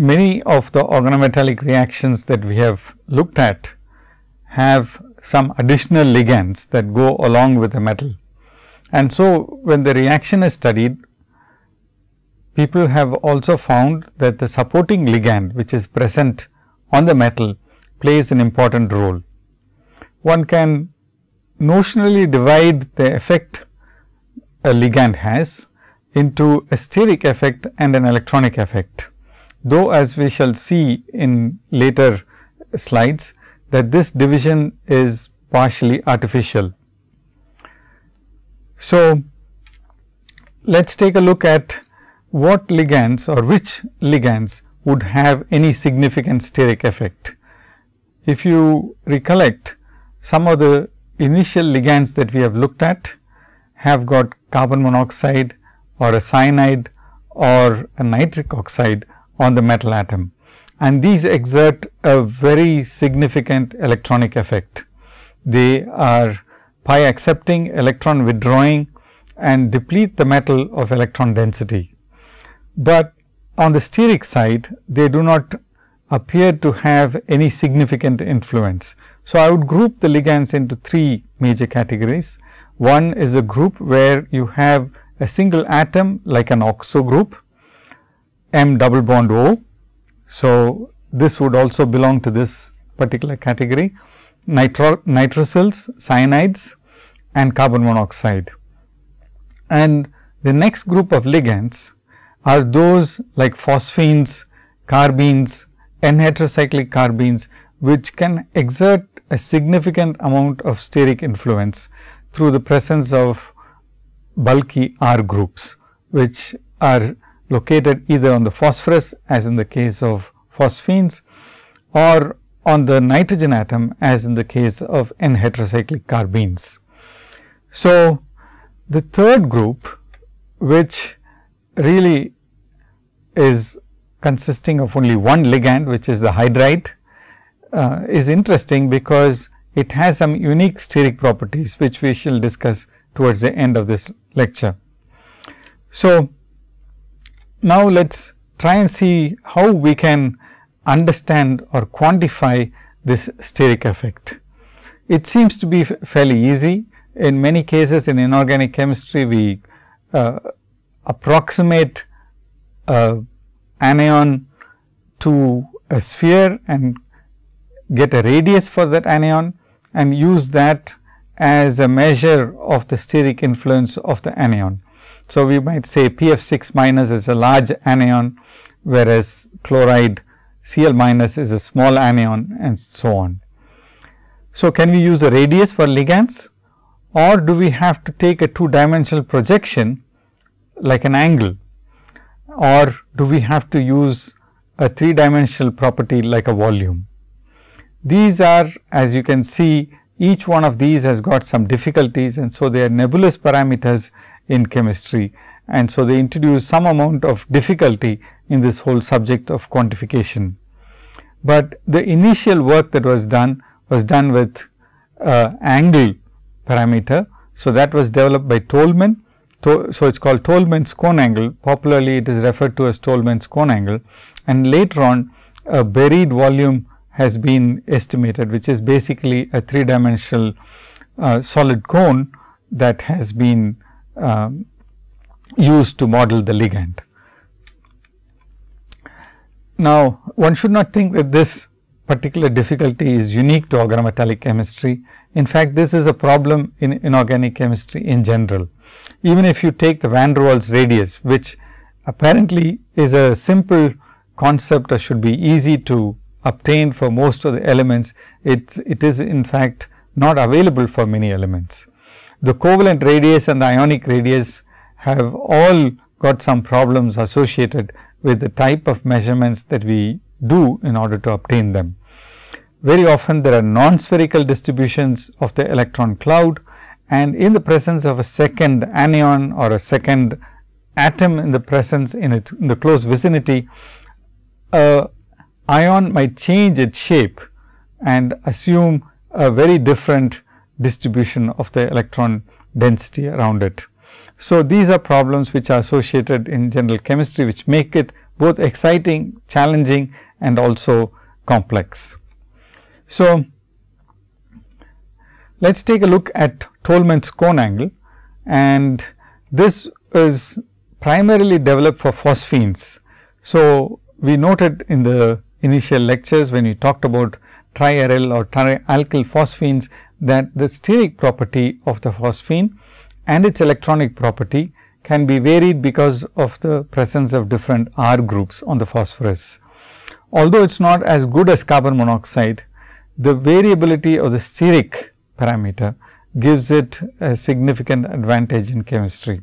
many of the organometallic reactions that we have looked at have some additional ligands that go along with the metal. And so, when the reaction is studied, people have also found that the supporting ligand which is present on the metal plays an important role. One can notionally divide the effect a ligand has into a steric effect and an electronic effect. Though as we shall see in later slides that this division is partially artificial. So, let us take a look at what ligands or which ligands would have any significant steric effect. If you recollect some of the initial ligands that we have looked at have got carbon monoxide or a cyanide or a nitric oxide on the metal atom and these exert a very significant electronic effect. They are pi accepting, electron withdrawing and deplete the metal of electron density. But on the steric side, they do not appear to have any significant influence. So, I would group the ligands into three major categories. One is a group where you have a single atom like an oxo group, M double bond O so, this would also belong to this particular category nitro, nitrosyls, cyanides and carbon monoxide. And the next group of ligands are those like phosphines, carbenes, N heterocyclic carbenes, which can exert a significant amount of steric influence through the presence of bulky R groups, which are located either on the phosphorus as in the case of phosphines or on the nitrogen atom as in the case of N heterocyclic carbenes. So, the third group which really is consisting of only one ligand which is the hydride uh, is interesting because it has some unique steric properties which we shall discuss towards the end of this lecture. So, now, let us try and see how we can understand or quantify this steric effect. It seems to be fairly easy. In many cases in inorganic chemistry, we uh, approximate a anion to a sphere and get a radius for that anion and use that as a measure of the steric influence of the anion. So, we might say P f 6 minus is a large anion, whereas chloride Cl minus is a small anion and so on. So, can we use a radius for ligands or do we have to take a two dimensional projection like an angle or do we have to use a three dimensional property like a volume. These are as you can see each one of these has got some difficulties and so they are nebulous parameters in chemistry and so they introduce some amount of difficulty in this whole subject of quantification. But the initial work that was done was done with uh, angle parameter. So, that was developed by Tolman. So, it is called Tolman's cone angle popularly it is referred to as Tolman's cone angle and later on a buried volume has been estimated which is basically a three dimensional uh, solid cone that has been um, used to model the ligand. Now, one should not think that this particular difficulty is unique to organometallic chemistry. In fact, this is a problem in inorganic chemistry in general. Even if you take the van der Waals radius, which apparently is a simple concept or should be easy to obtain for most of the elements, it's, it is in fact not available for many elements the covalent radius and the ionic radius have all got some problems associated with the type of measurements that we do in order to obtain them. Very often there are non-spherical distributions of the electron cloud and in the presence of a second anion or a second atom in the presence in, it, in the close vicinity, a ion might change its shape and assume a very different distribution of the electron density around it. So, these are problems which are associated in general chemistry, which make it both exciting, challenging and also complex. So, let us take a look at Tolman's cone angle and this is primarily developed for phosphines. So, we noted in the initial lectures when we talked about triaryl or trialkyl phosphines that the steric property of the phosphine and its electronic property can be varied because of the presence of different R groups on the phosphorus. Although it is not as good as carbon monoxide, the variability of the steric parameter gives it a significant advantage in chemistry.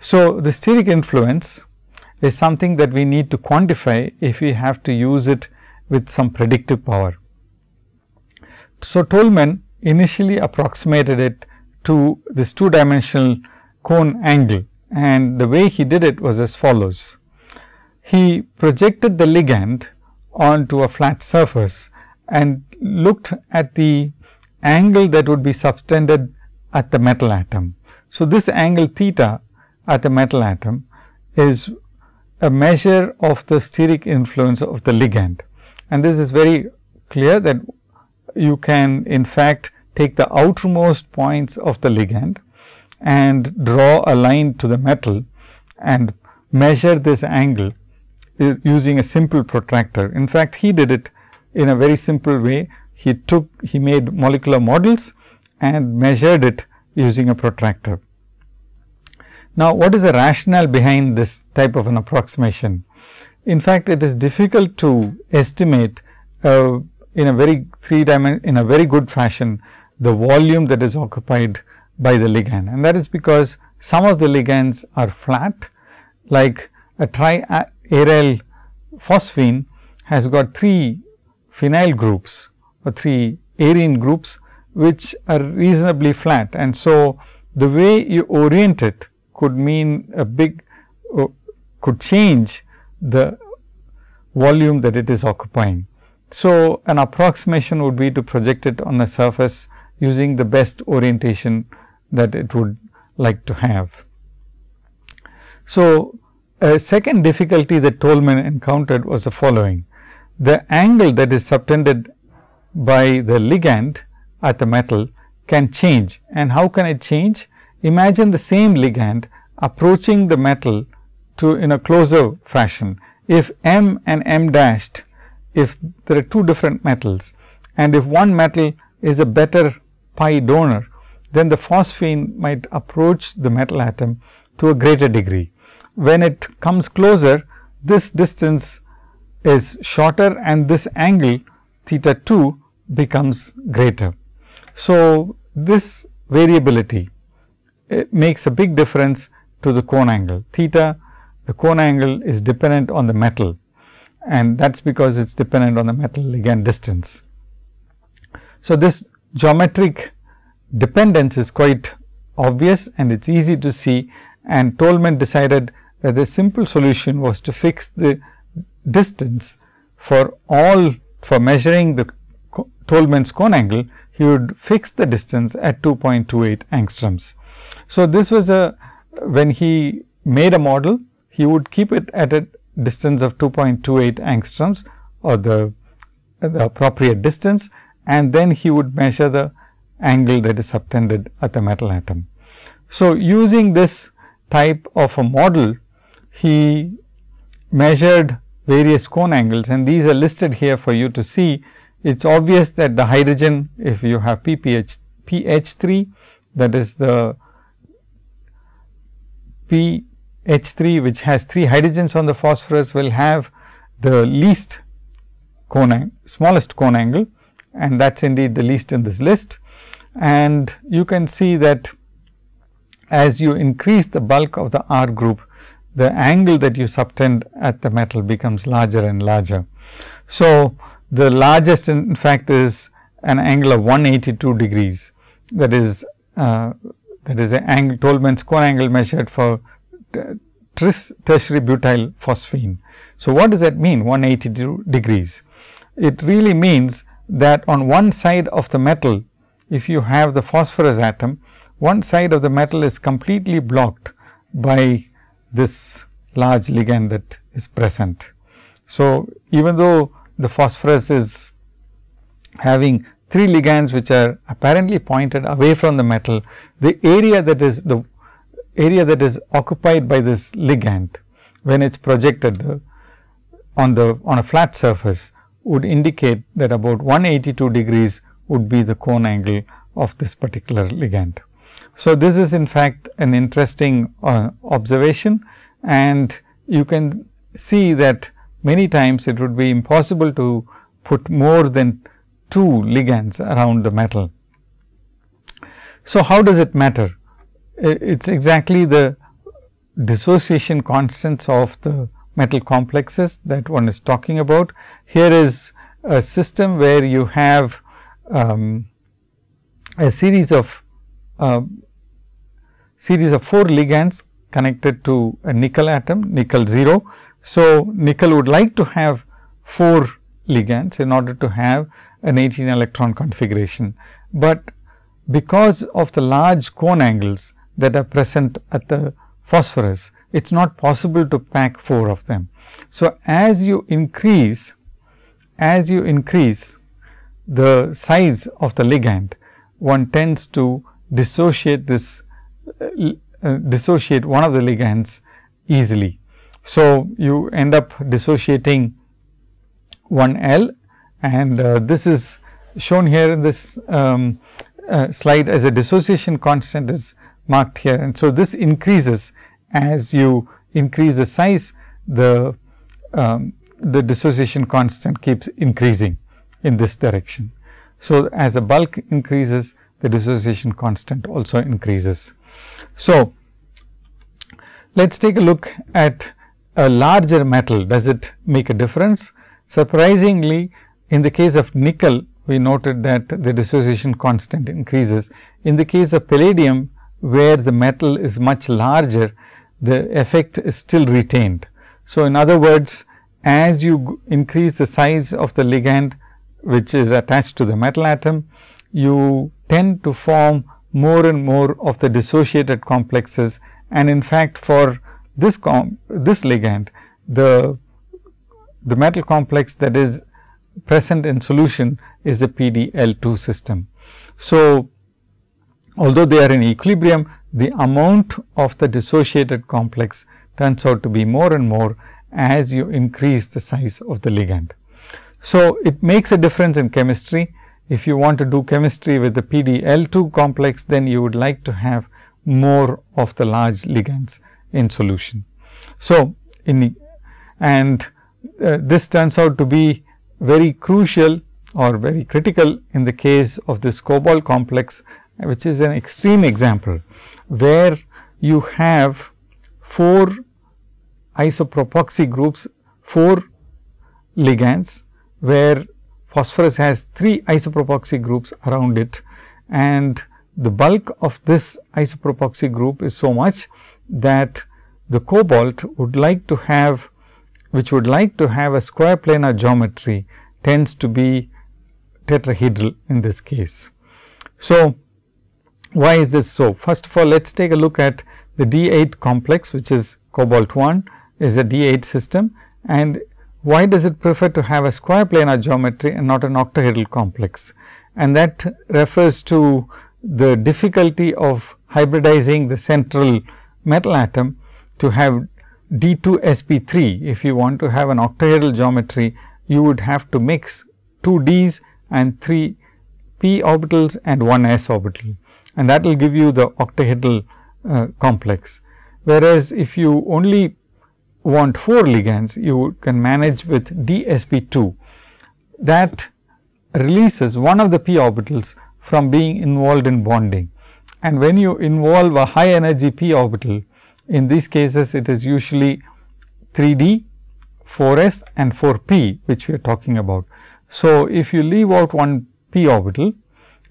So, the steric influence is something that we need to quantify if we have to use it with some predictive power. So, Tolman initially approximated it to this two dimensional cone angle and the way he did it was as follows. He projected the ligand onto a flat surface and looked at the angle that would be subtended at the metal atom. So, this angle theta at the metal atom is a measure of the steric influence of the ligand. And this is very clear that you can in fact take the outermost points of the ligand and draw a line to the metal and measure this angle using a simple protractor. In fact, he did it in a very simple way. He took, he made molecular models and measured it using a protractor. Now, what is the rationale behind this type of an approximation? In fact, it is difficult to estimate uh, in a very three dimension in a very good fashion the volume that is occupied by the ligand and that is because some of the ligands are flat like a triaryl phosphine has got three phenyl groups or three arene groups which are reasonably flat and so the way you orient it could mean a big uh, could change the volume that it is occupying. So, an approximation would be to project it on a surface using the best orientation that it would like to have. So, a second difficulty that Tolman encountered was the following. The angle that is subtended by the ligand at the metal can change and how can it change? Imagine the same ligand approaching the metal to in a closer fashion. If M and M dashed, if there are two different metals and if one metal is a better pi donor, then the phosphine might approach the metal atom to a greater degree. When it comes closer, this distance is shorter and this angle theta 2 becomes greater. So, this variability makes a big difference to the cone angle. Theta, the cone angle is dependent on the metal and that is because it is dependent on the metal ligand distance. So, this geometric dependence is quite obvious and it is easy to see and Tolman decided that the simple solution was to fix the distance for all for measuring the Tolman's cone angle, he would fix the distance at 2.28 angstroms. So, this was a when he made a model, he would keep it at a distance of 2.28 angstroms or the, the appropriate distance and then he would measure the angle that is subtended at the metal atom. So, using this type of a model, he measured various cone angles and these are listed here for you to see. It is obvious that the hydrogen, if you have PPH, PH 3 that is the PH 3 which has 3 hydrogens on the phosphorus will have the least cone, smallest cone angle and that is indeed the least in this list and you can see that as you increase the bulk of the R group, the angle that you subtend at the metal becomes larger and larger. So, the largest in fact is an angle of 182 degrees that is uh, that is the angle Tolman's cone angle measured for tris tertiary butyl phosphine. So, what does that mean 182 degrees? It really means that on one side of the metal if you have the phosphorus atom, one side of the metal is completely blocked by this large ligand that is present. So, even though the phosphorus is having three ligands which are apparently pointed away from the metal, the area that is the area that is occupied by this ligand when it is projected on the on a flat surface would indicate that about 182 degrees would be the cone angle of this particular ligand. So, this is in fact an interesting uh, observation and you can see that many times it would be impossible to put more than two ligands around the metal. So, how does it matter? It is exactly the dissociation constants of the metal complexes that one is talking about. Here is a system where you have um, a series of uh, series of 4 ligands connected to a nickel atom nickel 0. So, nickel would like to have 4 ligands in order to have an 18 electron configuration, but because of the large cone angles that are present at the phosphorus, it is not possible to pack 4 of them. So, as you increase, as you increase the size of the ligand, one tends to dissociate this uh, uh, dissociate one of the ligands easily. So, you end up dissociating one L and uh, this is shown here in this um, uh, slide as a dissociation constant is marked here. And so, this increases as you increase the size the um, the dissociation constant keeps increasing in this direction. So, as the bulk increases the dissociation constant also increases. So, let us take a look at a larger metal does it make a difference. Surprisingly in the case of nickel we noted that the dissociation constant increases. In the case of palladium where the metal is much larger the effect is still retained. So, in other words as you increase the size of the ligand which is attached to the metal atom, you tend to form more and more of the dissociated complexes and in fact, for this this ligand the the metal complex that is present in solution is a PDL2 system. So, although they are in equilibrium the amount of the dissociated complex turns out to be more and more as you increase the size of the ligand. So, it makes a difference in chemistry. If you want to do chemistry with the PDL2 complex, then you would like to have more of the large ligands in solution. So, in and uh, this turns out to be very crucial or very critical in the case of this cobalt complex, which is an extreme example, where you have 4 isopropoxy groups, 4 ligands, where phosphorus has 3 isopropoxy groups around it and the bulk of this isopropoxy group is so much that the cobalt would like to have which would like to have a square planar geometry tends to be tetrahedral in this case. So, why is this so? First of all, let us take a look at the D 8 complex which is cobalt 1 is a D 8 system and why does it prefer to have a square planar geometry and not an octahedral complex? And that refers to the difficulty of hybridizing the central metal atom to have D 2 sp 3. If you want to have an octahedral geometry, you would have to mix 2 Ds and 3 p orbitals and 1 s orbital and that will give you the octahedral uh, complex. Whereas, if you only want 4 ligands, you can manage with DSP2 that releases one of the p orbitals from being involved in bonding. And when you involve a high energy p orbital, in these cases it is usually 3D, 4s and 4p which we are talking about. So, if you leave out one p orbital,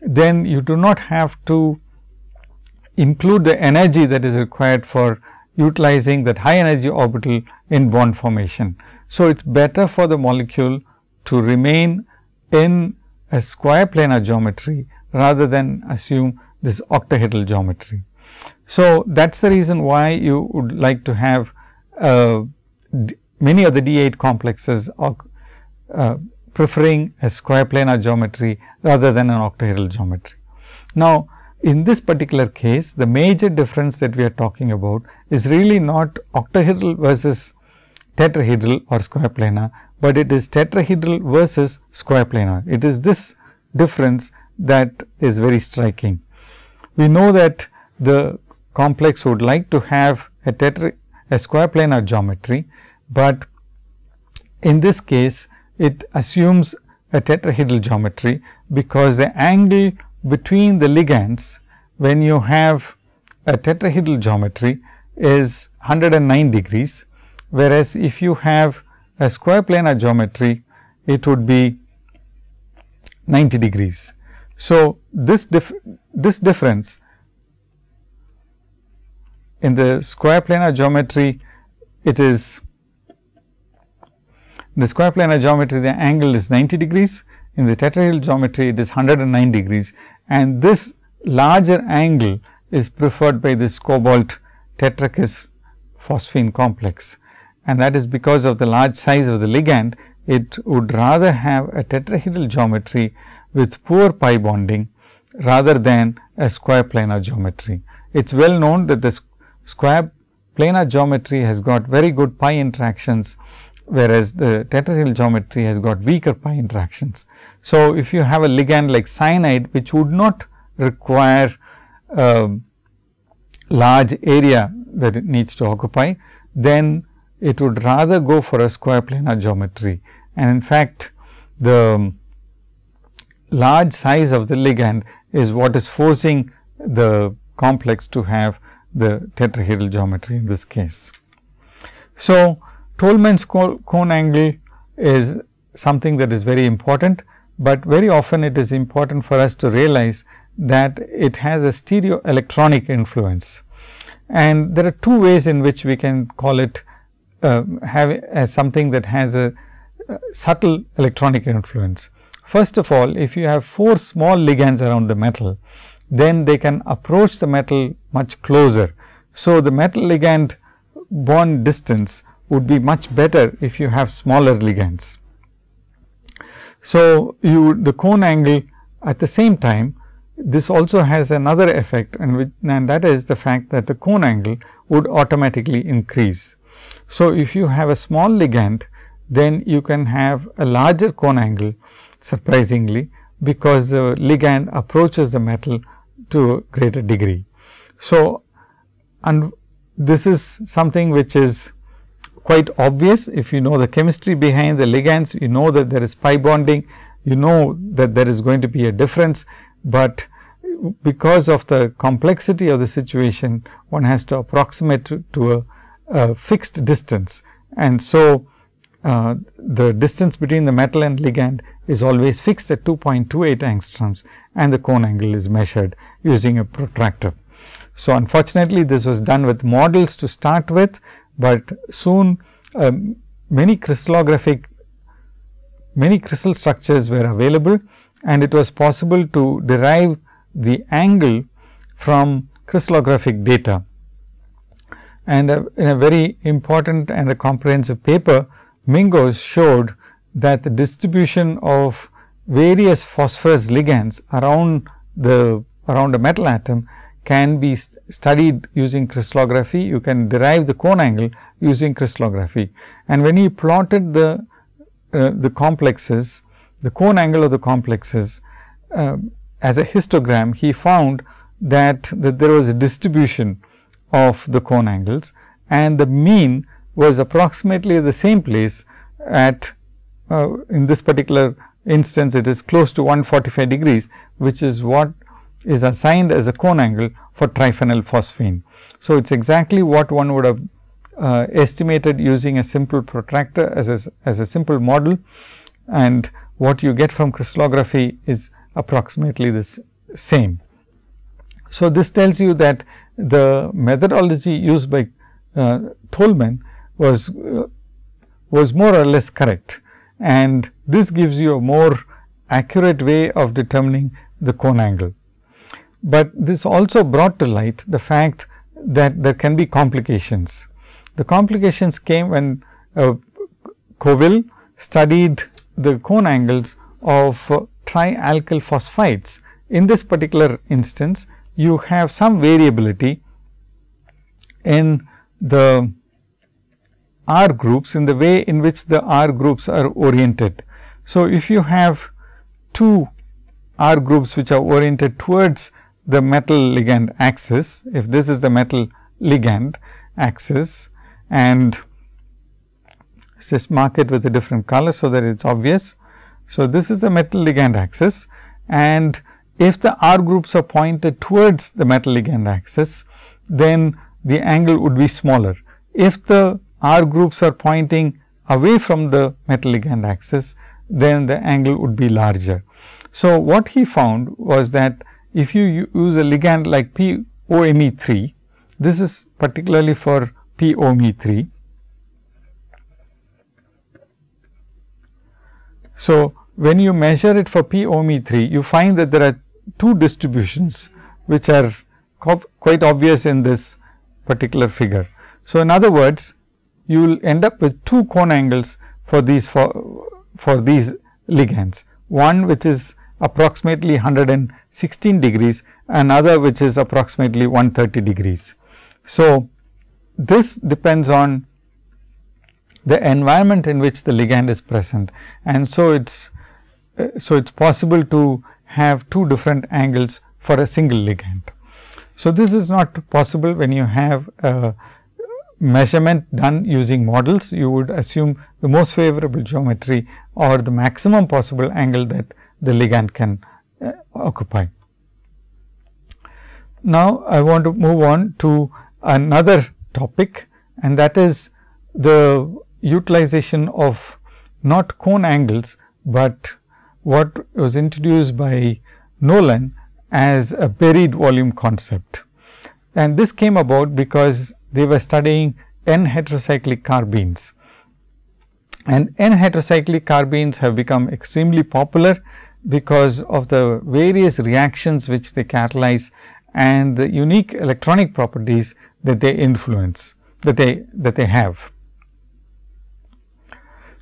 then you do not have to include the energy that is required for utilizing that high energy orbital in bond formation. So, it is better for the molecule to remain in a square planar geometry rather than assume this octahedral geometry. So, that is the reason why you would like to have a many of the D8 complexes uh, preferring a square planar geometry rather than an octahedral geometry. Now, in this particular case, the major difference that we are talking about is really not octahedral versus tetrahedral or square planar, but it is tetrahedral versus square planar. It is this difference that is very striking. We know that the complex would like to have a tetra a square planar geometry, but in this case it assumes a tetrahedral geometry, because the angle between the ligands when you have a tetrahedral geometry is 109 degrees, whereas if you have a square planar geometry, it would be 90 degrees. So, this dif this difference in the square planar geometry, it is the square planar geometry, the angle is 90 degrees. In the tetrahedral geometry, it is 109 degrees and this larger angle is preferred by this cobalt tetrakis phosphine complex. And that is because of the large size of the ligand, it would rather have a tetrahedral geometry with poor pi bonding rather than a square planar geometry. It is well known that the square planar geometry has got very good pi interactions, whereas the tetrahedral geometry has got weaker pi interactions. So, if you have a ligand like cyanide, which would not require a large area that it needs to occupy, then it would rather go for a square planar geometry. And in fact, the large size of the ligand is what is forcing the complex to have the tetrahedral geometry in this case. So, Tolman's cone angle is something that is very important, but very often it is important for us to realize that it has a stereo electronic influence. And there are two ways in which we can call it uh, have as something that has a uh, subtle electronic influence. First of all, if you have four small ligands around the metal, then they can approach the metal much closer. So, the metal ligand bond distance would be much better if you have smaller ligands. So, you the cone angle at the same time this also has another effect and, which, and that is the fact that the cone angle would automatically increase. So, if you have a small ligand then you can have a larger cone angle surprisingly, because the ligand approaches the metal to a greater degree. So, and this is something which is quite obvious if you know the chemistry behind the ligands, you know that there is pi bonding, you know that there is going to be a difference, but because of the complexity of the situation, one has to approximate to, to a, a, fixed distance. And so, uh, the distance between the metal and ligand is always fixed at 2.28 angstroms and the cone angle is measured using a protractor. So, unfortunately, this was done with models to start with, but soon um, many crystallographic many crystal structures were available and it was possible to derive the angle from crystallographic data. And uh, in a very important and a comprehensive paper, Mingos showed that the distribution of various phosphorus ligands around the around a metal atom can be st studied using crystallography. You can derive the cone angle using crystallography. And when he plotted the uh, the complexes, the cone angle of the complexes uh, as a histogram, he found that, that there was a distribution of the cone angles and the mean was approximately the same place at uh, in this particular instance it is close to 145 degrees, which is what is assigned as a cone angle for triphenyl phosphine. So, it is exactly what one would have uh, estimated using a simple protractor as a, as a simple model and what you get from crystallography is approximately the same. So, this tells you that the methodology used by uh, Tolman was uh, was more or less correct and this gives you a more accurate way of determining the cone angle. But this also brought to light the fact that there can be complications. The complications came when a, Coville studied the cone angles of uh, trialkyl phosphites. In this particular instance, you have some variability in the R groups in the way in which the R groups are oriented. So, if you have two R groups which are oriented towards the metal ligand axis, if this is the metal ligand axis and just mark it with a different color, so that it is obvious. So, this is the metal ligand axis and if the R groups are pointed towards the metal ligand axis, then the angle would be smaller. If the R groups are pointing away from the metal ligand axis, then the angle would be larger. So, what he found was that if you use a ligand like POMe3, this is particularly for POMe3. So, when you measure it for POMe3, you find that there are two distributions which are quite obvious in this particular figure. So, in other words, you will end up with two cone angles for these for, for these ligands. One which is approximately 116 degrees, another which is approximately 130 degrees. So, this depends on the environment in which the ligand is present and so it's uh, so it's possible to have two different angles for a single ligand. So, this is not possible when you have a measurement done using models. You would assume the most favorable geometry or the maximum possible angle that the ligand can uh, occupy. Now, I want to move on to another topic and that is the utilization of not cone angles, but what was introduced by Nolan as a buried volume concept. And this came about because they were studying N heterocyclic carbenes. And N heterocyclic carbenes have become extremely popular because of the various reactions which they catalyze and the unique electronic properties that they influence that they that they have.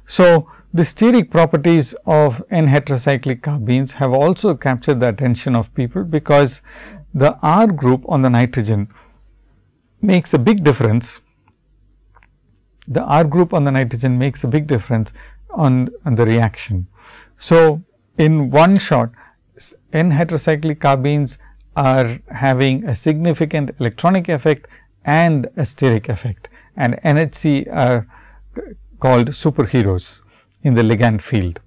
So, the steric properties of N heterocyclic carbenes have also captured the attention of people, because the R group on the nitrogen makes a big difference. The R group on the nitrogen makes a big difference on, on the reaction. So, in one shot N heterocyclic carbenes are having a significant electronic effect and a steric effect and NHC are called superheroes in the ligand field.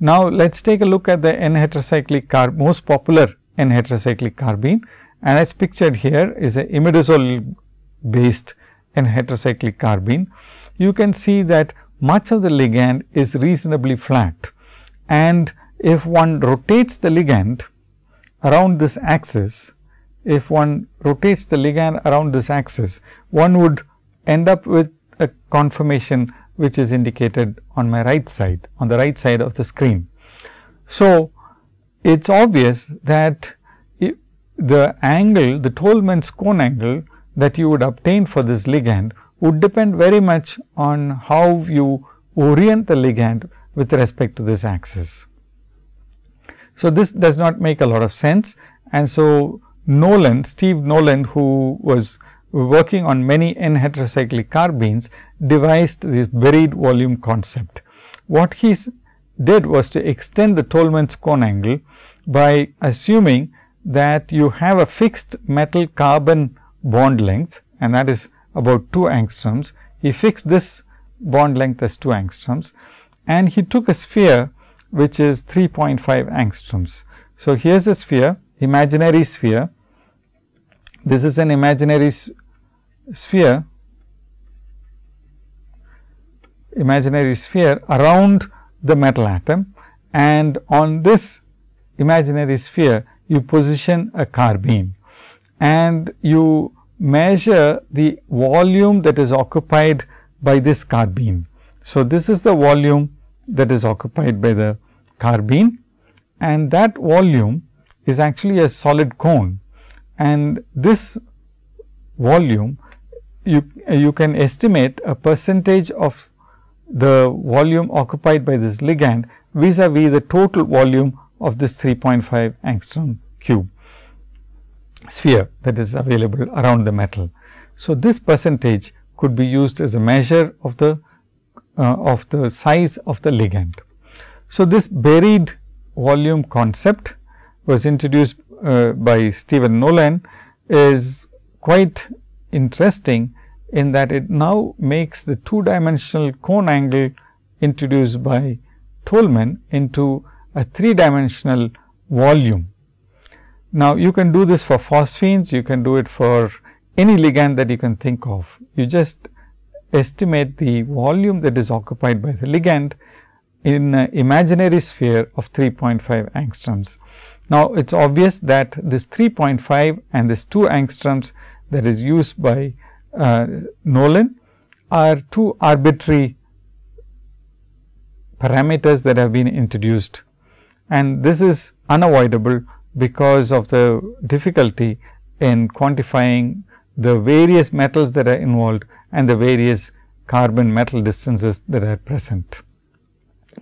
Now, let us take a look at the N heterocyclic carb most popular N heterocyclic carbene and as pictured here is a imidazole based N heterocyclic carbene. You can see that much of the ligand is reasonably flat and if one rotates the ligand around this axis, if one rotates the ligand around this axis, one would end up with a conformation which is indicated on my right side, on the right side of the screen. So, it is obvious that the angle, the Tolman's cone angle that you would obtain for this ligand would depend very much on how you orient the ligand with respect to this axis. So, this does not make a lot of sense and so Nolan, Steve Nolan who was working on many N heterocyclic carbenes devised this buried volume concept. What he did was to extend the Tolman's cone angle by assuming that you have a fixed metal carbon bond length and that is about 2 angstroms. He fixed this bond length as 2 angstroms and he took a sphere which is 3.5 angstroms. So, here is a sphere imaginary sphere. This is an imaginary sphere imaginary sphere around the metal atom and on this imaginary sphere you position a carbene and you measure the volume that is occupied by this carbene. So, this is the volume that is occupied by the carbene and that volume is actually a solid cone and this volume you, you can estimate a percentage of the volume occupied by this ligand vis-a-vis -vis the total volume of this 3.5 angstrom cube sphere that is available around the metal. So, this percentage could be used as a measure of the uh, of the size of the ligand. So, this buried volume concept was introduced uh, by Stephen Nolan is quite interesting in that it now makes the two dimensional cone angle introduced by Tolman into a three dimensional volume. Now, you can do this for phosphines, you can do it for any ligand that you can think of. You just estimate the volume that is occupied by the ligand in an imaginary sphere of 3.5 angstroms. Now, it is obvious that this 3.5 and this 2 angstroms that is used by uh, Nolan are two arbitrary parameters that have been introduced and this is unavoidable because of the difficulty in quantifying the various metals that are involved and the various carbon metal distances that are present.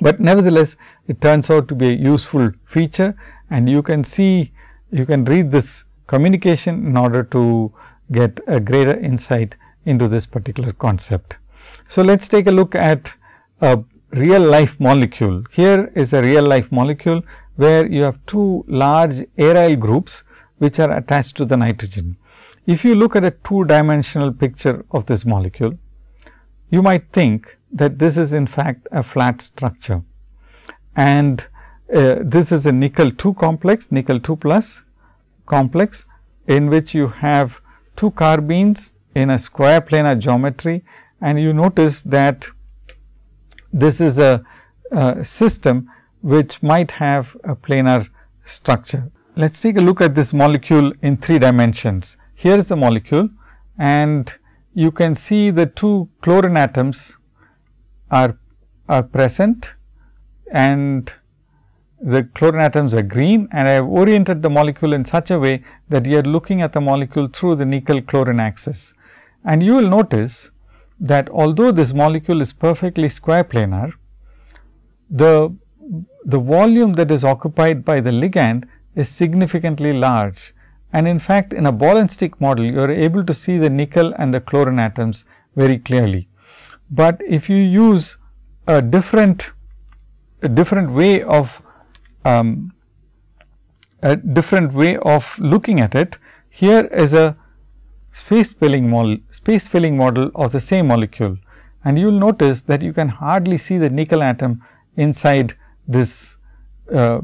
But nevertheless, it turns out to be a useful feature and you can see you can read this communication in order to get a greater insight into this particular concept. So, let us take a look at a real life molecule. Here is a real life molecule, where you have two large aryl groups, which are attached to the nitrogen. If you look at a two dimensional picture of this molecule, you might think that this is in fact a flat structure and uh, this is a nickel 2 complex, nickel 2 plus complex in which you have two carbenes in a square planar geometry and you notice that this is a, a system which might have a planar structure. Let us take a look at this molecule in three dimensions. Here is the molecule and you can see the two chlorine atoms are, are present and the chlorine atoms are green and I have oriented the molecule in such a way that you are looking at the molecule through the nickel chlorine axis. And you will notice that although this molecule is perfectly square planar, the, the volume that is occupied by the ligand is significantly large. And in fact, in a ball and stick model, you are able to see the nickel and the chlorine atoms very clearly. But if you use a different, a different way of um, a different way of looking at it, here is a space filling model, space filling model of the same molecule. And you will notice that you can hardly see the nickel atom inside this uh,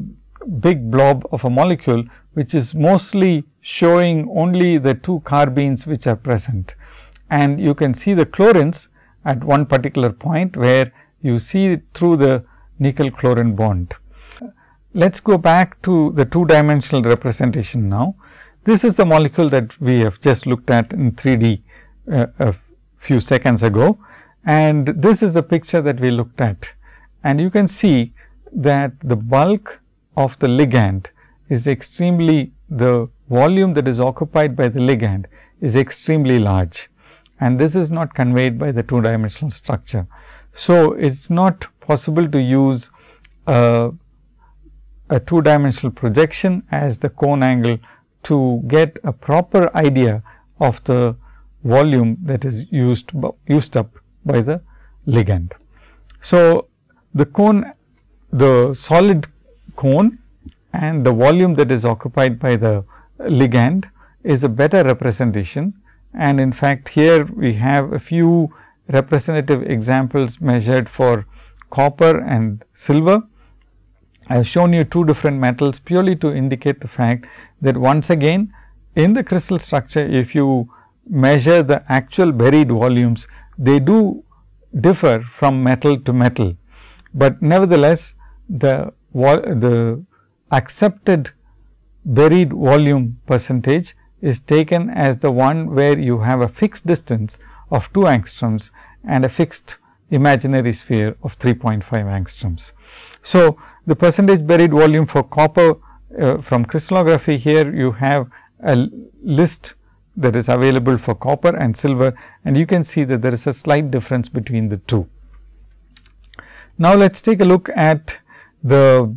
big blob of a molecule, which is mostly showing only the two carbenes which are present. And you can see the chlorines at one particular point, where you see through the nickel chlorine bond. Let us go back to the two dimensional representation now. This is the molecule that we have just looked at in 3D uh, a few seconds ago and this is the picture that we looked at. And you can see that the bulk of the ligand is extremely the volume that is occupied by the ligand is extremely large and this is not conveyed by the two dimensional structure. So, it is not possible to use a, two dimensional projection as the cone angle to get a proper idea of the volume that is used used up by the ligand. So, the cone the solid cone and the volume that is occupied by the ligand is a better representation and in fact, here we have a few representative examples measured for copper and silver. I have shown you two different metals purely to indicate the fact that once again in the crystal structure if you measure the actual buried volumes they do differ from metal to metal, but nevertheless the the accepted buried volume percentage is taken as the one where you have a fixed distance of 2 angstroms and a fixed imaginary sphere of 3.5 angstroms. So, the percentage buried volume for copper uh, from crystallography here you have a list that is available for copper and silver and you can see that there is a slight difference between the two. Now, let us take a look at the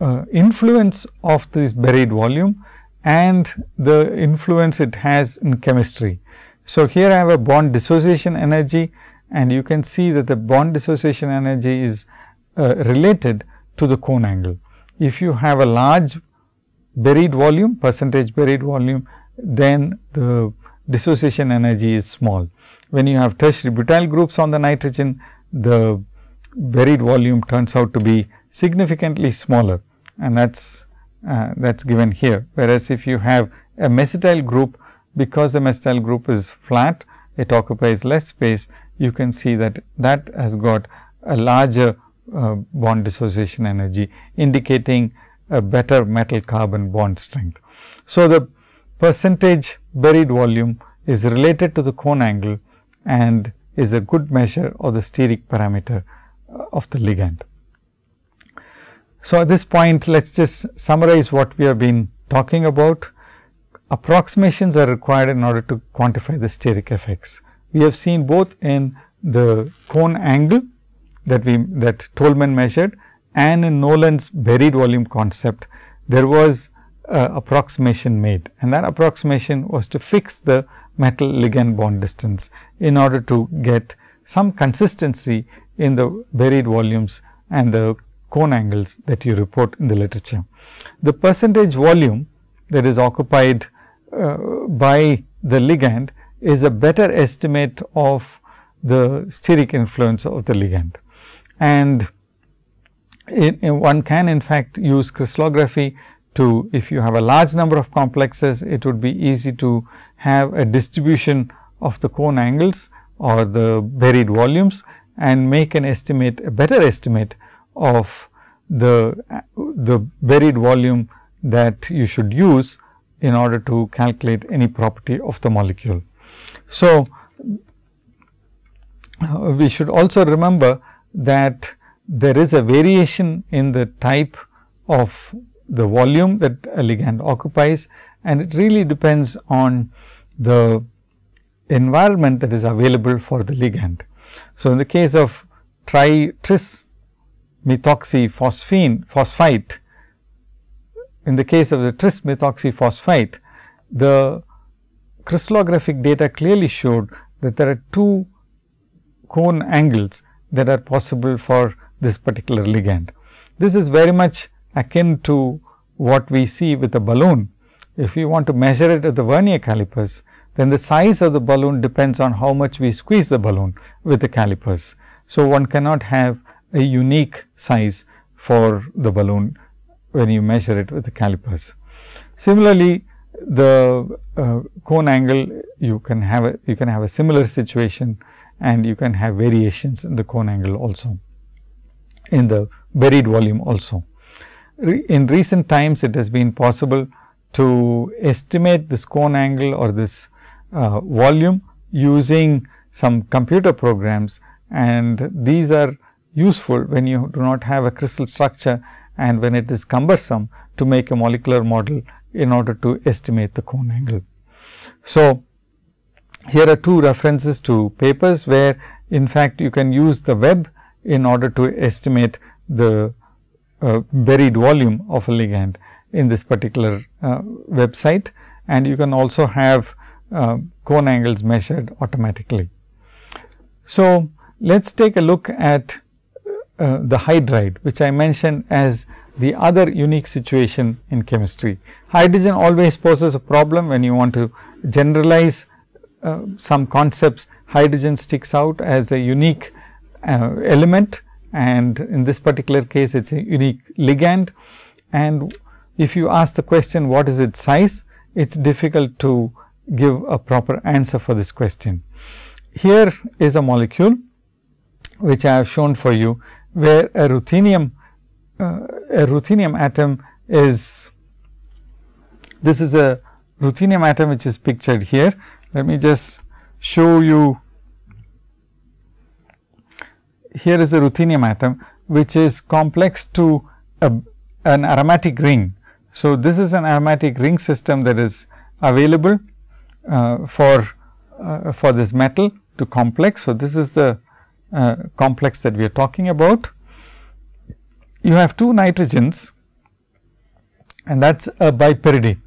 uh, influence of this buried volume and the influence it has in chemistry. So, here I have a bond dissociation energy and you can see that the bond dissociation energy is uh, related to the cone angle. If you have a large buried volume percentage buried volume, then the dissociation energy is small. When you have tertiary butyl groups on the nitrogen, the buried volume turns out to be significantly smaller and that is uh, that is given here. Whereas, if you have a mesityl group because the mesityl group is flat, it occupies less space, you can see that that has got a larger uh, bond dissociation energy indicating a better metal carbon bond strength. So, the percentage buried volume is related to the cone angle and is a good measure of the steric parameter uh, of the ligand. So, at this point let us just summarize what we have been talking about. Approximations are required in order to quantify the steric effects. We have seen both in the cone angle that we that Tolman measured and in Nolan's buried volume concept, there was uh, approximation made and that approximation was to fix the metal ligand bond distance in order to get some consistency in the buried volumes and the cone angles that you report in the literature. The percentage volume that is occupied uh, by the ligand is a better estimate of the steric influence of the ligand. And one can in fact use crystallography to if you have a large number of complexes, it would be easy to have a distribution of the cone angles or the buried volumes and make an estimate a better estimate of the the buried volume that you should use in order to calculate any property of the molecule. So, uh, we should also remember that there is a variation in the type of the volume that a ligand occupies and it really depends on the environment that is available for the ligand. So, in the case of tri tris methoxyphosphine phosphite, in the case of the tris methoxyphosphite, the crystallographic data clearly showed that there are two cone angles that are possible for this particular ligand. This is very much akin to what we see with a balloon. If we want to measure it at the vernier calipers, then the size of the balloon depends on how much we squeeze the balloon with the calipers. So, one cannot have a unique size for the balloon when you measure it with the calipers. Similarly, the uh, cone angle you can have a, you can have a similar situation and you can have variations in the cone angle also in the buried volume also. Re in recent times it has been possible to estimate this cone angle or this uh, volume using some computer programs and these are useful when you do not have a crystal structure and when it is cumbersome to make a molecular model in order to estimate the cone angle. So, here are two references to papers where in fact, you can use the web in order to estimate the uh, buried volume of a ligand in this particular uh, website and you can also have uh, cone angles measured automatically. So, let us take a look at uh, the hydride which I mentioned as the other unique situation in chemistry. Hydrogen always poses a problem when you want to generalize uh, some concepts hydrogen sticks out as a unique uh, element and in this particular case it is a unique ligand and if you ask the question what is its size it is difficult to give a proper answer for this question. Here is a molecule which I have shown for you where a ruthenium uh, a ruthenium atom is this is a ruthenium atom which is pictured here. Let me just show you here is a ruthenium atom which is complex to a, an aromatic ring. So, this is an aromatic ring system that is available uh, for uh, for this metal to complex. So, this is the uh, complex that we are talking about you have two nitrogens and that is a bipyridine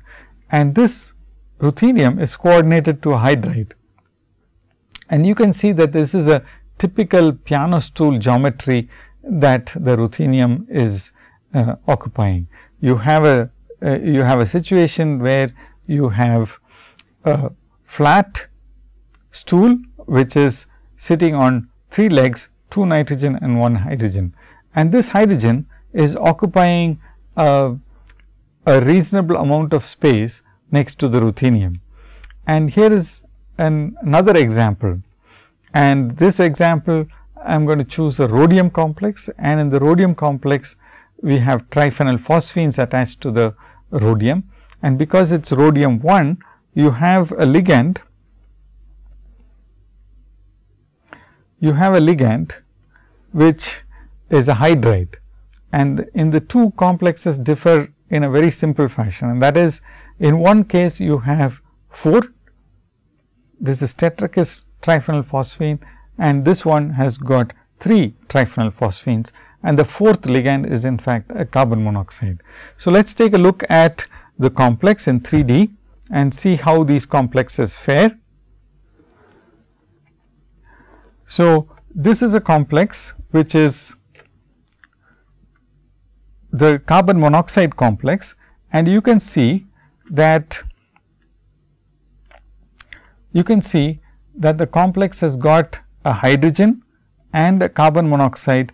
and this ruthenium is coordinated to a hydride. And you can see that this is a typical piano stool geometry that the ruthenium is uh, occupying. You have a uh, you have a situation where you have a flat stool which is sitting on three legs, two nitrogen and one hydrogen. And this hydrogen is occupying a, a reasonable amount of space next to the ruthenium. And here is an, another example. And this example, I am going to choose a rhodium complex and in the rhodium complex, we have triphenyl phosphines attached to the rhodium. And because it is rhodium 1, you have a ligand you have a ligand which is a hydride. And in the two complexes differ in a very simple fashion. And that is in one case you have 4 this is tetrakis triphenyl phosphine. And this one has got 3 triphenyl phosphines. And the fourth ligand is in fact a carbon monoxide. So, let us take a look at the complex in 3D and see how these complexes fare. So, this is a complex which is the carbon monoxide complex. And you can see that you can see that the complex has got a hydrogen and a carbon monoxide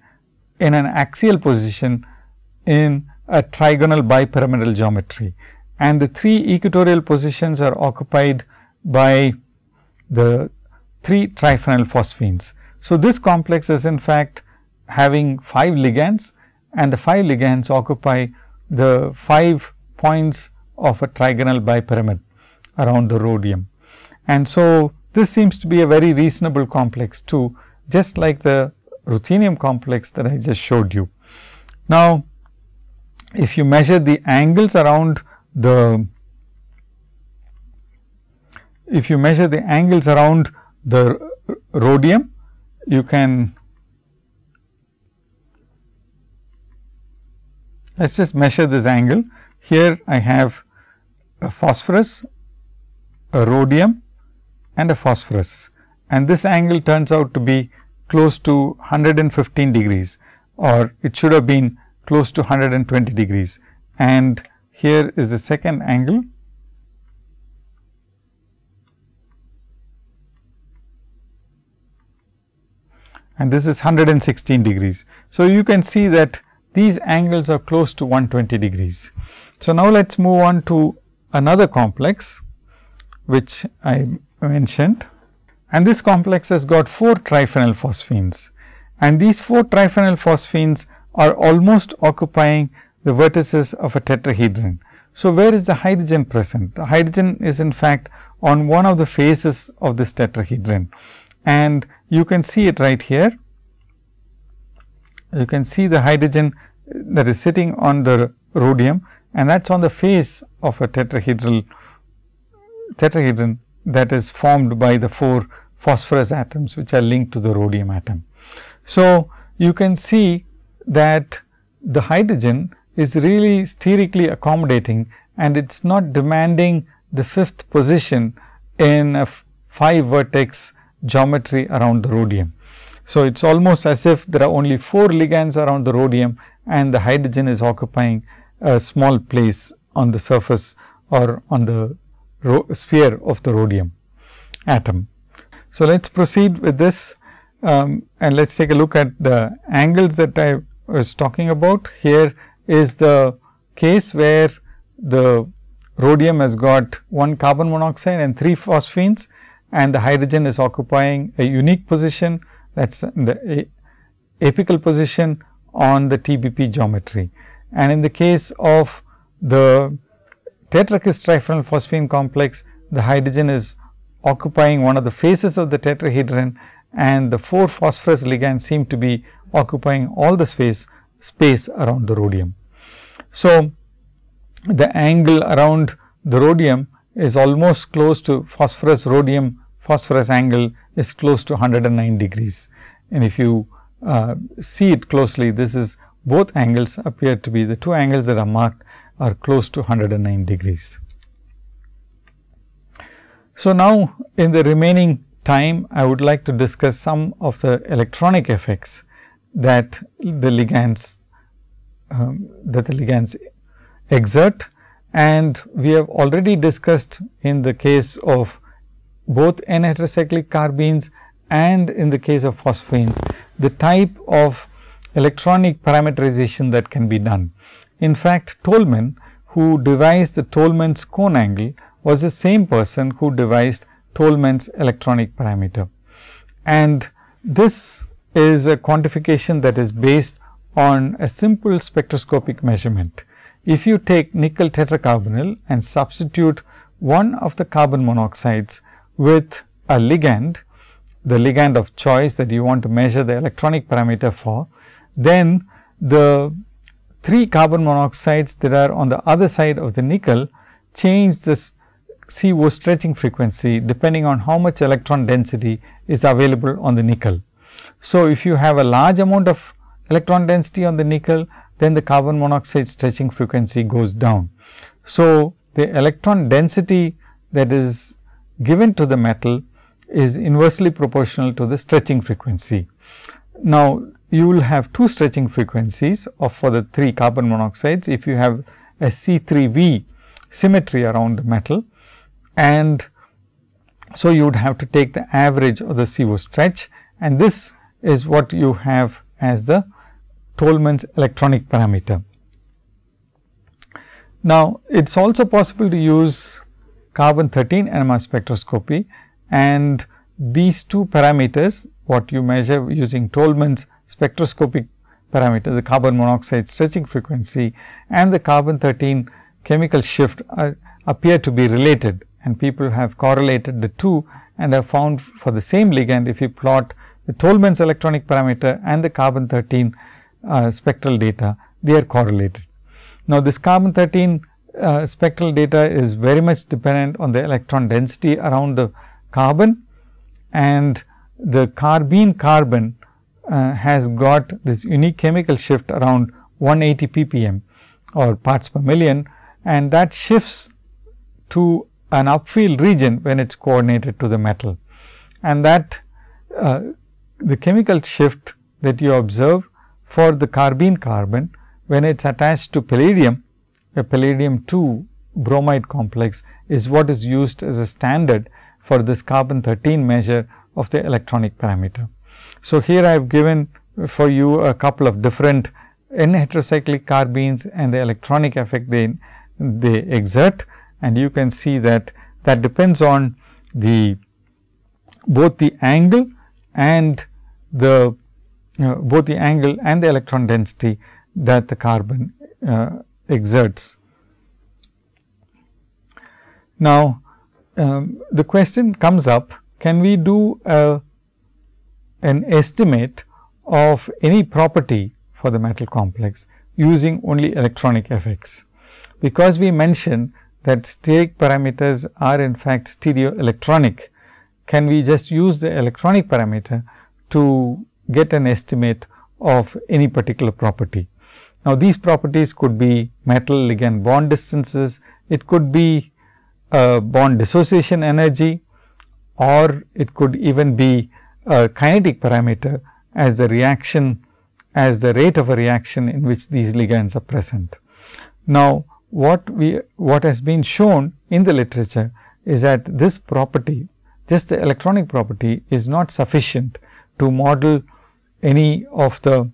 in an axial position in a trigonal bipyramidal geometry. And the three equatorial positions are occupied by the three triphenyl phosphines. So, this complex is in fact having 5 ligands and the 5 ligands occupy the 5 points of a trigonal bipyramid around the rhodium. And so, this seems to be a very reasonable complex too just like the ruthenium complex that I just showed you. Now, if you measure the angles around the if you measure the angles around the rhodium, you can let us just measure this angle. Here I have a phosphorus, a rhodium and a phosphorus. And this angle turns out to be close to 115 degrees or it should have been close to 120 degrees. And here is the second angle and this is 116 degrees. So, you can see that these angles are close to 120 degrees. So, now let us move on to another complex which I mentioned and this complex has got 4 triphenyl phosphines and these 4 triphenyl phosphines are almost occupying the vertices of a tetrahedron. So, where is the hydrogen present? The hydrogen is in fact on one of the faces of this tetrahedron and you can see it right here. You can see the hydrogen that is sitting on the rhodium and that is on the face of a tetrahedral tetrahedron that is formed by the 4 phosphorus atoms which are linked to the rhodium atom. So, you can see that the hydrogen is really sterically accommodating and it is not demanding the fifth position in a 5 vertex geometry around the rhodium. So, it is almost as if there are only 4 ligands around the rhodium and the hydrogen is occupying a small place on the surface or on the sphere of the rhodium atom. So, let us proceed with this um, and let us take a look at the angles that I was talking about. Here is the case where the rhodium has got one carbon monoxide and 3 phosphines and the hydrogen is occupying a unique position that is the apical position on the TBP geometry. And in the case of the tetrakis triphenyl phosphine complex, the hydrogen is occupying one of the faces of the tetrahedron and the 4 phosphorus ligands seem to be occupying all the space space around the rhodium. So, the angle around the rhodium is almost close to phosphorus rhodium phosphorus angle is close to 109 degrees. And if you uh, see it closely, this is both angles appear to be the two angles that are marked are close to 109 degrees. So, now in the remaining time I would like to discuss some of the electronic effects that the ligands um, that the ligands exert and we have already discussed in the case of both n heterocyclic carbenes and in the case of phosphines the type of electronic parameterization that can be done. In fact, Tolman who devised the Tolman's cone angle was the same person who devised Tolman's electronic parameter. And this is a quantification that is based on a simple spectroscopic measurement. If you take nickel tetracarbonyl and substitute one of the carbon monoxides with a ligand, the ligand of choice that you want to measure the electronic parameter for, then the three carbon monoxides that are on the other side of the nickel change this CO stretching frequency depending on how much electron density is available on the nickel. So, if you have a large amount of electron density on the nickel, then the carbon monoxide stretching frequency goes down. So, the electron density that is given to the metal is inversely proportional to the stretching frequency. Now, you will have two stretching frequencies of for the three carbon monoxides if you have a C3V symmetry around the metal and so you would have to take the average of the CO stretch and this is what you have as the Tolman's electronic parameter. Now, it is also possible to use carbon 13 NMR spectroscopy and these two parameters what you measure using Tolman's spectroscopic parameter the carbon monoxide stretching frequency and the carbon 13 chemical shift are, appear to be related and people have correlated the two and have found for the same ligand if you plot the Tolman's electronic parameter and the carbon 13 uh, spectral data they are correlated. Now, this carbon 13 uh, spectral data is very much dependent on the electron density around the carbon and the carbene carbon uh, has got this unique chemical shift around 180 ppm or parts per million and that shifts to an upfield region when it is coordinated to the metal. And that uh, the chemical shift that you observe for the carbene carbon when it is attached to palladium, a palladium 2 bromide complex is what is used as a standard for this carbon 13 measure of the electronic parameter. So, here I have given for you a couple of different N heterocyclic carbenes and the electronic effect they, they exert and you can see that that depends on the both the angle and the uh, both the angle and the electron density that the carbon uh, exerts. Now, um, the question comes up can we do a an estimate of any property for the metal complex using only electronic effects. Because we mentioned that steric parameters are in fact stereoelectronic, can we just use the electronic parameter to get an estimate of any particular property. Now, these properties could be metal ligand bond distances, it could be uh, bond dissociation energy or it could even be a kinetic parameter as the reaction as the rate of a reaction in which these ligands are present. Now, what we what has been shown in the literature is that this property just the electronic property is not sufficient to model any of the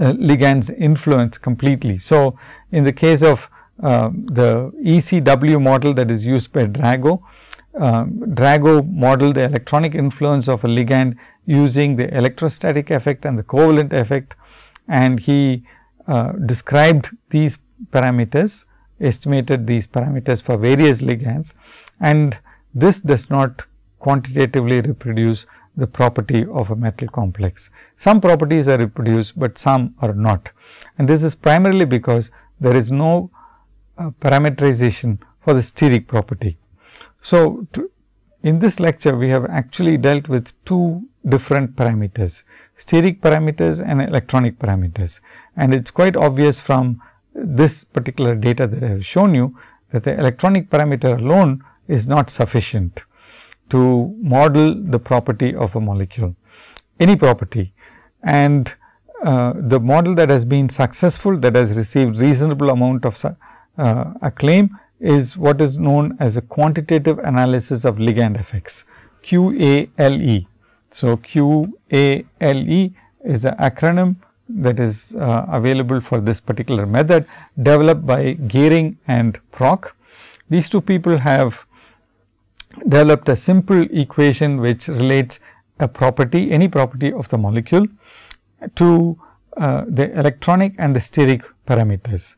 uh, ligands influence completely. So, in the case of uh, the ECW model that is used by Drago, uh, Drago model the electronic influence of a ligand using the electrostatic effect and the covalent effect and he uh, described these parameters, estimated these parameters for various ligands and this does not quantitatively reproduce the property of a metal complex. Some properties are reproduced, but some are not and this is primarily because there is no uh, parameterization for the steric property. So, to, in this lecture we have actually dealt with two different parameters, steric parameters and electronic parameters. And it is quite obvious from this particular data that I have shown you that the electronic parameter alone is not sufficient to model the property of a molecule, any property. And uh, the model that has been successful that has received reasonable amount of uh, acclaim is what is known as a quantitative analysis of ligand effects QALE. So, QALE is an acronym that is uh, available for this particular method developed by Giering and Prock. These two people have developed a simple equation which relates a property any property of the molecule to uh, the electronic and the steric parameters.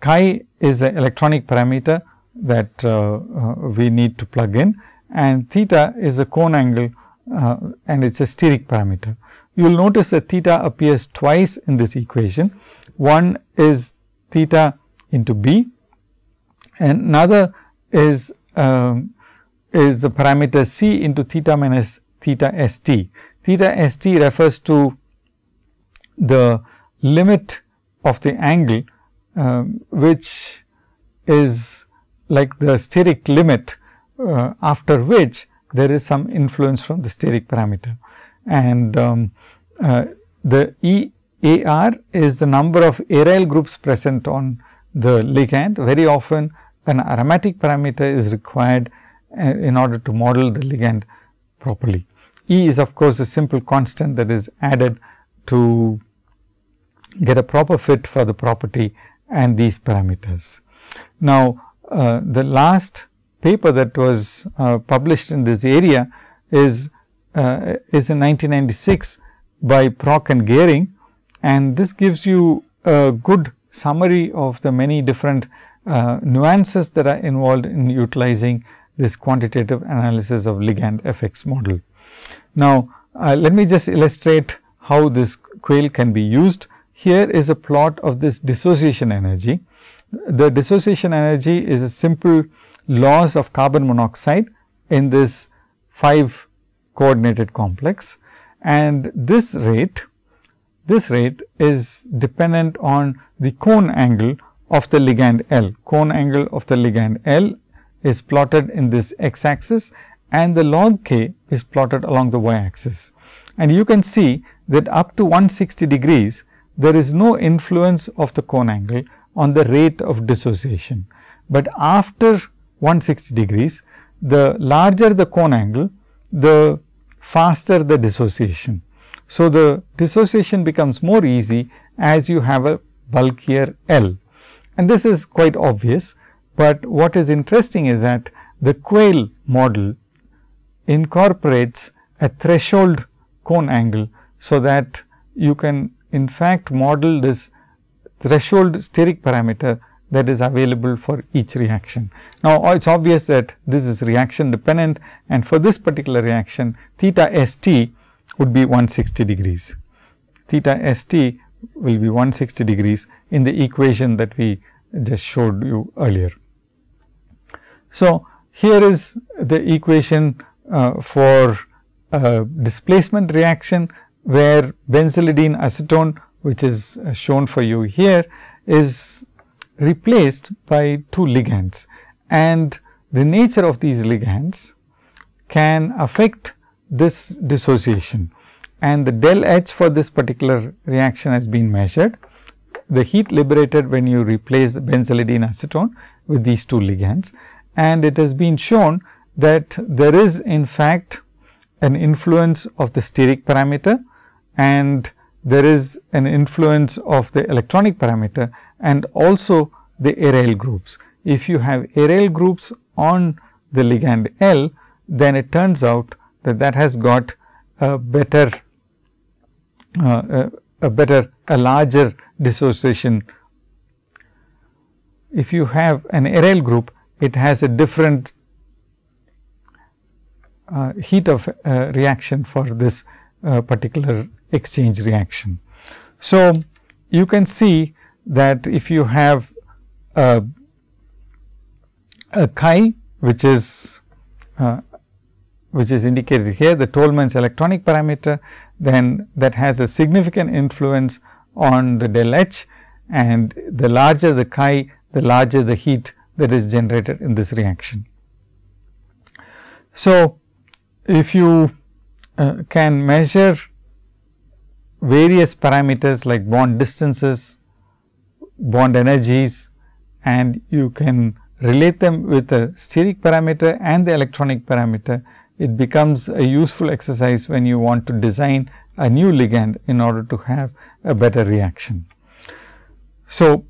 Chi is an electronic parameter that uh, uh, we need to plug in and theta is a cone angle uh, and it is a steric parameter. You will notice that theta appears twice in this equation. One is theta into b and another is um, is the parameter c into theta minus theta s t. Theta s t refers to the limit of the angle um, which is like the steric limit uh, after which there is some influence from the steric parameter. And um, uh, the E A R is the number of aryl groups present on the ligand. Very often an aromatic parameter is required in order to model the ligand properly. E is of course, a simple constant that is added to get a proper fit for the property and these parameters. Now, uh, the last paper that was uh, published in this area is uh, is in 1996 by Prock and Giering and this gives you a good summary of the many different uh, nuances that are involved in utilizing this quantitative analysis of ligand effects model. Now, uh, let me just illustrate how this QALE can be used. Here is a plot of this dissociation energy. The dissociation energy is a simple loss of carbon monoxide in this 5 coordinated complex and this rate this rate is dependent on the cone angle of the ligand L. Cone angle of the ligand L is plotted in this x axis and the log k is plotted along the y axis. And you can see that up to 160 degrees there is no influence of the cone angle on the rate of dissociation. But after 160 degrees, the larger the cone angle, the faster the dissociation. So, the dissociation becomes more easy as you have a bulkier L and this is quite obvious, but what is interesting is that the QALE model incorporates a threshold cone angle. So, that you can in fact model this threshold steric parameter that is available for each reaction. Now, oh, it is obvious that this is reaction dependent and for this particular reaction theta s t would be 160 degrees. Theta s t will be 160 degrees in the equation that we just showed you earlier. So, here is the equation uh, for displacement reaction where benzylidene acetone which is uh, shown for you here is replaced by two ligands. And the nature of these ligands can affect this dissociation. And the del H for this particular reaction has been measured. The heat liberated when you replace benzylidene acetone with these two ligands and it has been shown that there is in fact an influence of the steric parameter and there is an influence of the electronic parameter and also the aryl groups. If you have aryl groups on the ligand L, then it turns out that that has got a better uh, a, a better a larger dissociation. If you have an aryl group, it has a different uh, heat of uh, reaction for this uh, particular exchange reaction. So, you can see that if you have a, a chi which is uh, which is indicated here the Tolman's electronic parameter then that has a significant influence on the del H and the larger the chi the larger the heat that is generated in this reaction. So, if you uh, can measure various parameters like bond distances, bond energies and you can relate them with the steric parameter and the electronic parameter, it becomes a useful exercise when you want to design a new ligand in order to have a better reaction. So,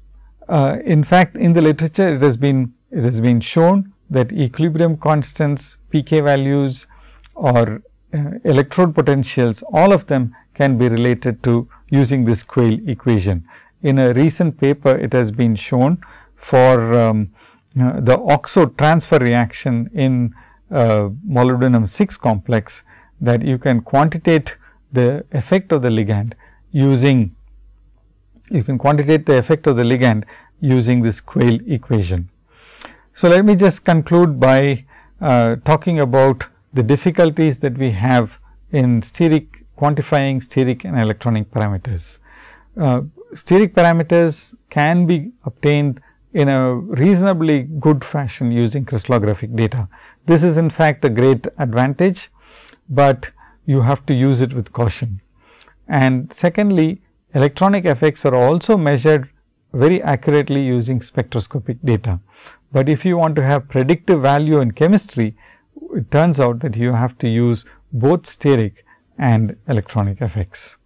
uh, in fact, in the literature it has been it has been shown that equilibrium constants, pK values or uh, electrode potentials all of them can be related to using this QALE equation. In a recent paper it has been shown for um, uh, the oxo transfer reaction in uh, molybdenum 6 complex that you can quantitate the effect of the ligand using you can quantitate the effect of the ligand using this QALE equation. So, let me just conclude by uh, talking about the difficulties that we have in steric quantifying steric and electronic parameters. Uh, steric parameters can be obtained in a reasonably good fashion using crystallographic data. This is in fact a great advantage, but you have to use it with caution. And secondly, electronic effects are also measured very accurately using spectroscopic data. But if you want to have predictive value in chemistry, it turns out that you have to use both steric and electronic effects.